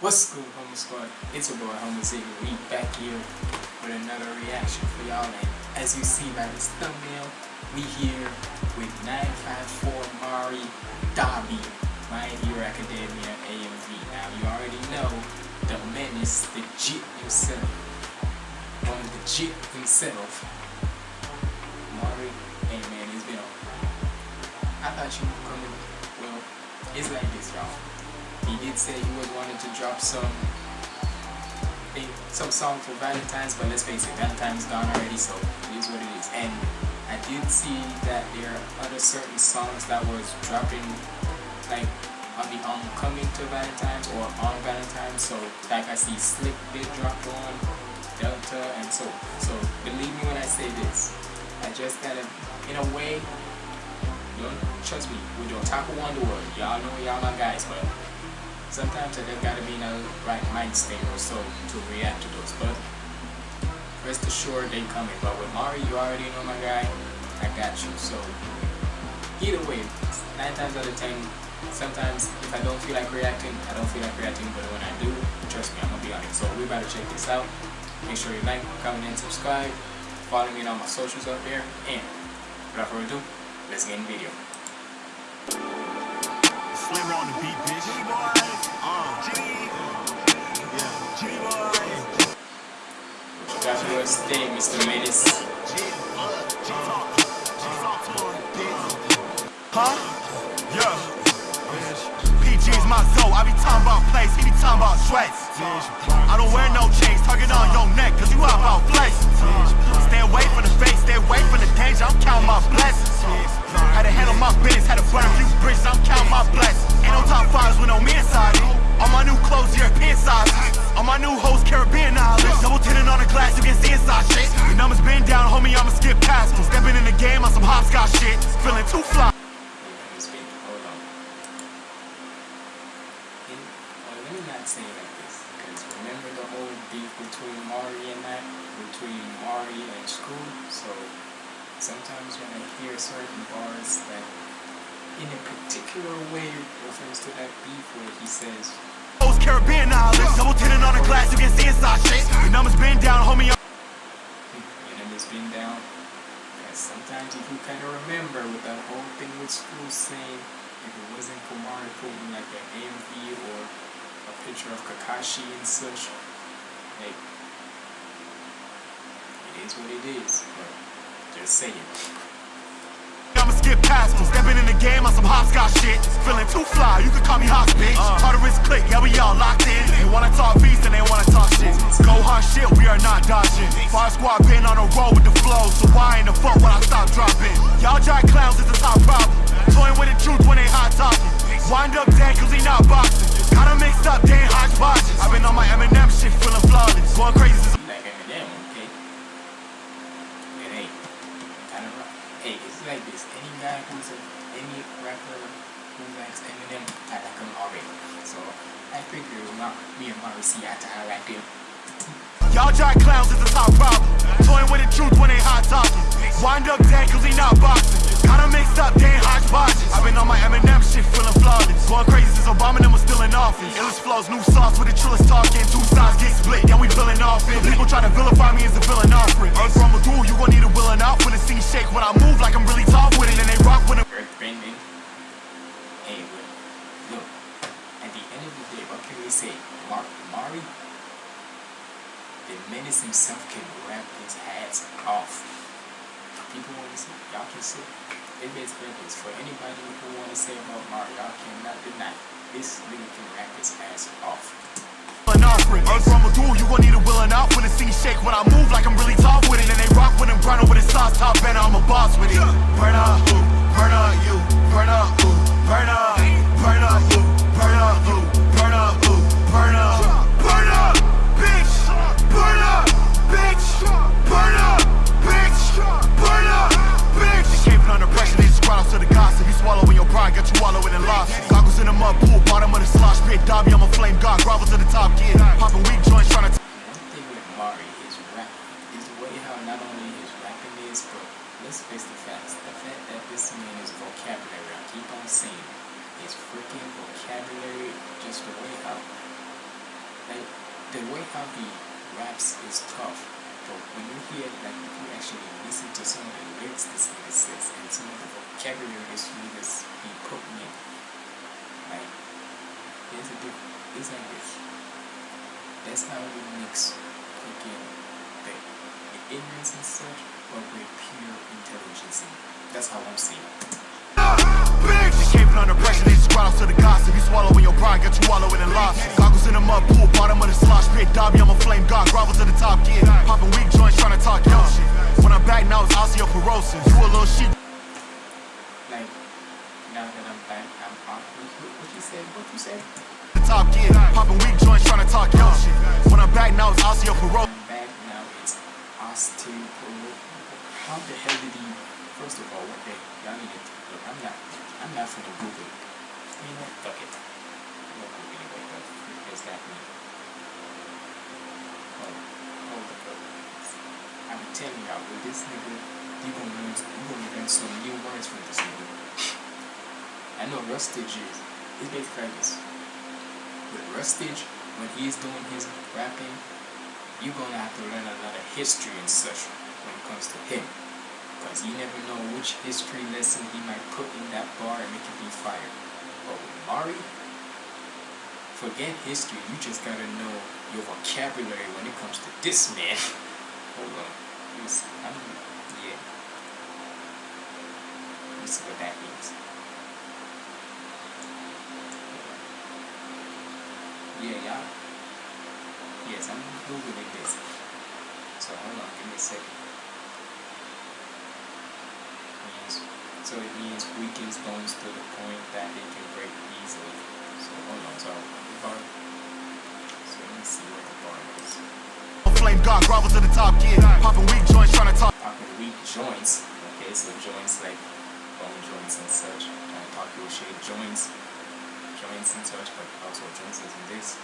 What's good, Homo Squad? It's your boy, Homo Ziggy. We back here with another reaction for y'all. And as you see by this thumbnail, we here with 954 Mari Dabi, My Hero Academia AMV. Now, you already know the menace, the Jit himself. One of the Jit himself. Mari, hey man, it's been a I thought you were coming. Well, it's like this, y'all. He did say he was wanting to drop some some song for Valentine's, but let's face it, Valentine's gone already, so it is what it is. And I did see that there are other certain songs that was dropping like on the oncoming to Valentine's or on Valentine's. So like I see Slick did drop on Delta, and so so believe me when I say this. I just gotta in a way don't trust me, with your Taco Wonder World, y'all know y'all my guys, but sometimes I just gotta be in a right mind state or so to react to those. But rest assured they coming. But with Mari, you already know my guy. I got you. So either way, nine times out of ten, sometimes if I don't feel like reacting, I don't feel like reacting. But when I do, trust me, I'm gonna be on it. So we better check this out. Make sure you like, comment, and subscribe. Follow me on all my socials up there. And without further ado, let's get in the video. Slimmer on the beat, bitch. Uh, Got your stay, Mr. Menace. Huh? Yeah. PG's my soul. I be talking about place, he be talking about sweats. I don't wear no chains, target on your neck, cause you out about flex. Stay away from the fake, stay away from the danger, I'm counting my blessings. Had to handle my business, had to burn a few bridges, I'm counting my blessings. Ain't no top fives with no me inside. All my new clothes, European sizes. All my new hoes, Caribbean knowledge. Double tinted on the glass, you can see inside shit. The numbers been down, homie, I'ma skip past. Stepping in the game on some hopscotch shit. Feeling too fly. Hold on. In, well, let me not say it like this, because remember the whole beef between Mari and that, between Mari and school. So sometimes when I hear certain bars that, in a particular way, refers to that beef where he says, Caribbean knowledge. Double tinted on the glass, you can see inside shit. The numbers been down, homie. then it's been down. And sometimes if you kind of remember with that whole thing with school saying, if it wasn't Mari putting like an AMV or a picture of Kakashi and such, like, is what it is. But just saying. I'ma skip past them. Stepping in the game on some hopscotch shit. Feeling too fly, you can call me hot bitch. Hard to risk click, yeah, we all locked in. They wanna talk beast and they wanna talk shit. Go hard shit, we are not dodging. Fire squad been on a roll with the flow, so why in the fuck when I stop dropping? Y'all giant clowns is the top problem. Toying with the truth when they hot talking. Wind up dead cause he not boxing. Kinda mixed up, they ain't hodgepodge. I've been on my Eminem shit, feeling flawless. Going crazy since Like Eminem, okay? It ain't. Kind of rough. Hey, it's like this. Any guy who's a, any rapper who likes Eminem, I like him already. So I figure uh, my, me and see eye to right there. Y'all giant clowns is the top problem. Can say? Mar- Mari, the menace himself can rap his hats off. People want to say, y'all can see. it basically is for anybody who want to say about Mari, y'all cannot deny. This nigga can rap his ass off. An offering. Earth from a duel, you gon' need a willing out when the scene shake. When I move like I'm really tough with it. And they rock with them, grind with his sauce top banner, I'm a The way how like the way how he raps is tough, but when you hear like if you actually listen to some of the lyrics this nigga says and some of the vocabulary this niggas be putting in, like there's a diff it's like this. That's how you mix freaking the, the ignorance and such, but with pure intelligence. That's how I'm seeing. it. Bitch, under pressure, they just out to the gossip. You swallowing your pride, got you wallowing in loss. Goggles in the mud pool, bottom of the slosh pit. Dabi, I'm a flame god, grovel to the top kid. Popping weak joints, trying to talk yo shit. When I'm back now, it's osteoporosis. You a little sheep. Like now that I'm back, I'm off. What, you said? What you said? The top kid. Popping weak joints, trying to talk yo shit. When I'm back now, it's osteoporosis. Back now. It's osteoporosis. How the hell did he? First of all, what the y'all need to look? I'm not. I'm not finna Google it. You know, fuck it. I'm not Google anyway. But what does that mean? Hold, hold the. I'm telling y'all, with this nigga, you gonna learn. You gonna learn some new words from this nigga. I know Rustage is. It's basically like this. With Rustage, when he's doing his rapping, you're gonna have to learn a lot of history and such when it comes to him. Because you never know which history lesson he might put in that bar and make it be fire. But with Mari, forget history, you just gotta know your vocabulary when it comes to this man. Hold on. Let me see. I'm, yeah. Let me see what that means. Yeah. Yes, I'm googling this. So hold on, give me a second. So it means weakens bones to the point that they can break easily. So hold on, so the bar. So let me see what the bar is. Oh flame god, grovel to the top kid. Popping weak joints, trying to talk. Popping weak joints. Okay, so joints like bone joints and such. And talk your shit joints, joints and such, but also joints isn't this.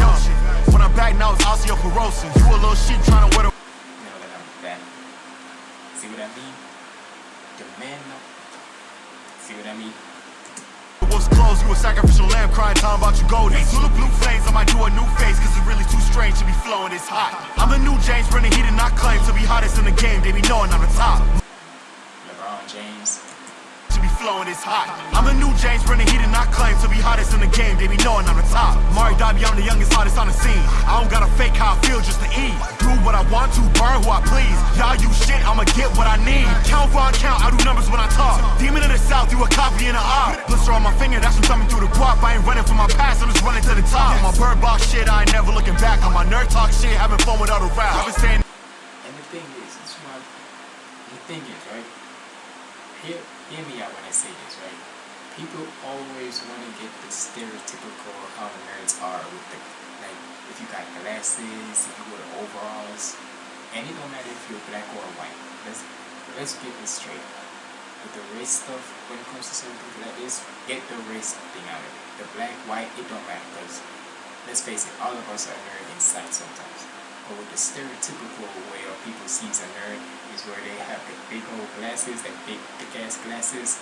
Yo shit. When I'm back now, it's osteoporosis. You a little sheep trying to wear the. Now that I'm back. See what I mean? See what I mean? Wolf's clothes, you a sacrificial lamb crying, talking about you golden. Zulu blue flames, I might do a new face, cause it's really too strange to be flowing this hot. I'm the new James running heat and not claim to be hottest in the game, they be knowing I'm the top. LeBron James. Flowing this hot. I'm a new James Brennan, heat did I claim to be hottest in the game, they be knowing I'm the top. Mari Dabi, I'm the youngest, hottest on the scene. I don't gotta fake how I feel just to eat. Do what I want to, burn who I please. Y'all use shit, I'ma get what I need. Count for count, I do numbers when I talk. Demon of the South, you a copy in the art. Blister on my finger, that's what coming through the guap. I ain't running from my past, I'm just running to the top. On my bird box shit, I ain't never looking back. On my nerd talk shit, having fun with other rap. I've been saying And the thing is, is why the thing is, right? Hear, hear me out when I say this, right? People always want to get the stereotypical how the nerds are with the like if you got glasses, if you wear overalls, and it don't matter if you're black or white. Let's let's get this straight. With the race stuff, when it comes to certain things like this, get the race thing out of it. The black, white, it don't matter because let's face it, all of us are nerd inside sometimes. But with the stereotypical way of people sees a nerd is where they have the big old glasses, that big thick ass glasses,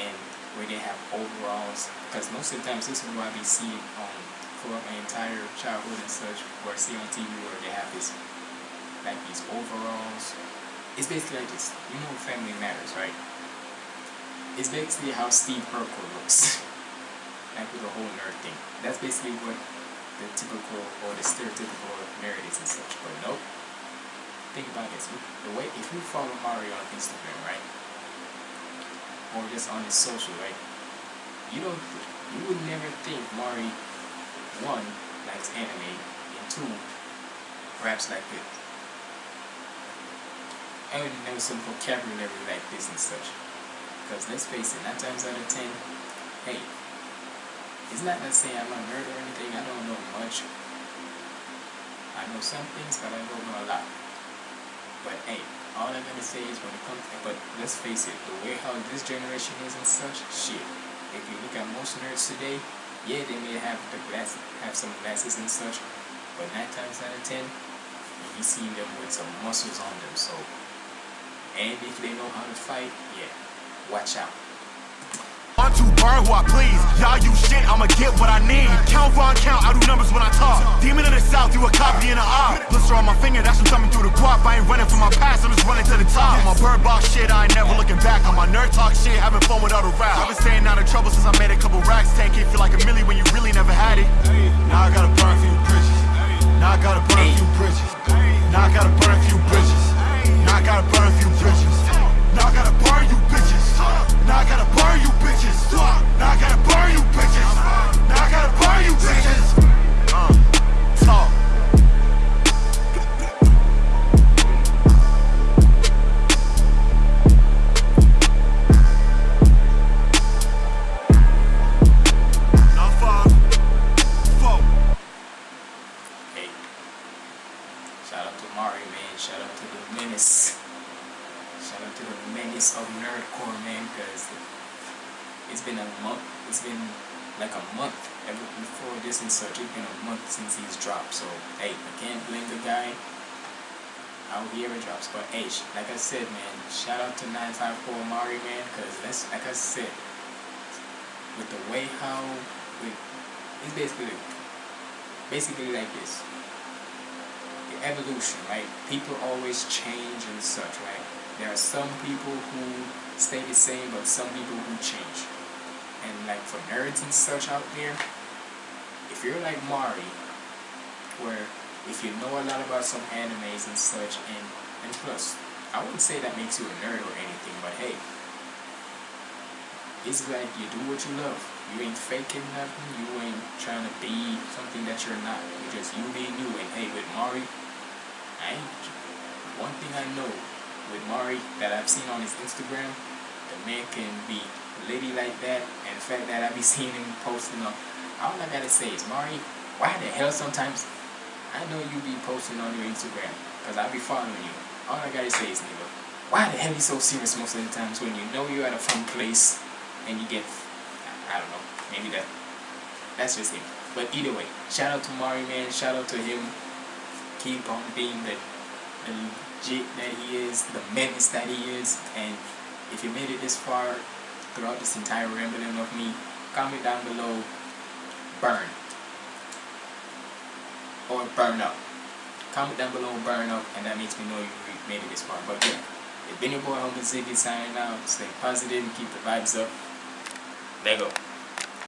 and where they have overalls. Because most of the times this is what I be seeing um throughout my entire childhood and such, where I see on TV where they have this like these overalls. It's basically like this. You know Family Matters, right? It's basically how Steve Urkel looks. like with the whole nerd thing. That's basically what the typical or the stereotypical is and such. But nope. Think about this. The way if you follow Mario on Instagram, right? Or just on his social, right? You don't you would never think Mari one likes anime and two raps like this. I would know some vocabulary like this and such. Because let's face it, nine times out of ten, hey, it's not that saying I'm a nerd or anything, I don't know much. Know some things, but I don't know a lot. But hey, all I'm gonna say is when it comes to, but let's face it, the way how this generation is and such, shit. If you look at most nerds today, yeah, they may have the glass, have some glasses and such, but nine times out of ten, you see them with some muscles on them. So, and if they know how to fight, yeah, watch out. Burn who I please. Y'all use shit, I'ma get what I need. Count for count, I do numbers when I talk. Demon of the south, you a copy and a op. Blister on my finger, that's from thumbing through the guap. I ain't running from my past, I'm just running to the top. My bird box shit, I ain't never looking back. On my nerd talk shit, having fun without a rap. I've been staying out of trouble since I made a couple racks. 10k feel like a milli when you really never had it. Now I gotta burn a few bridges. Now I gotta burn a few bridges. Now I gotta burn a few bridges. Now I gotta burn a few bridges. Now I gotta burn you bitches. Now I gotta burn you bitches. Now I gotta burn you bitches. Now I gotta burn you bitches. Since he's dropped. So, hey, I can't blame the guy how he ever drops. But, hey, like I said, man, shout out to 954 Mari, man, because that's, like I said, with the way how, with, it's basically, basically like this the evolution, right? People always change and such, right? There are some people who stay the same, but some people who change. And like for nerds and such out there, if you're like Mari, where if you know a lot about some animes and such, and and plus, I wouldn't say that makes you a nerd or anything, but hey, it's like you do what you love. You ain't faking nothing. You ain't trying to be something that you're not. You just you being you. And hey, with Mari, I ain't. One thing I know with Mari that I've seen on his Instagram, the man can be lady like that, and the fact that I be seeing him posting on. All I gotta say is, Mari, why the hell sometimes I know you be posting on your Instagram, cause I be following you. All I gotta say is, nigga, why the hell you so serious most of the times when you know you're at a fun place and you get, I don't know, maybe that, that's just him. But either way, shout out to Mari, man. Shout out to him. Keep on being the, the legit that he is, the menace that he is. And if you made it this far throughout this entire rambling of me, comment down below, burn. Or burn up. Comment down below, burn up, and that makes me know you made it this far. But yeah, it's been your boy Uncle Ziggy signing out. Stay positive, keep the vibes up. Let go.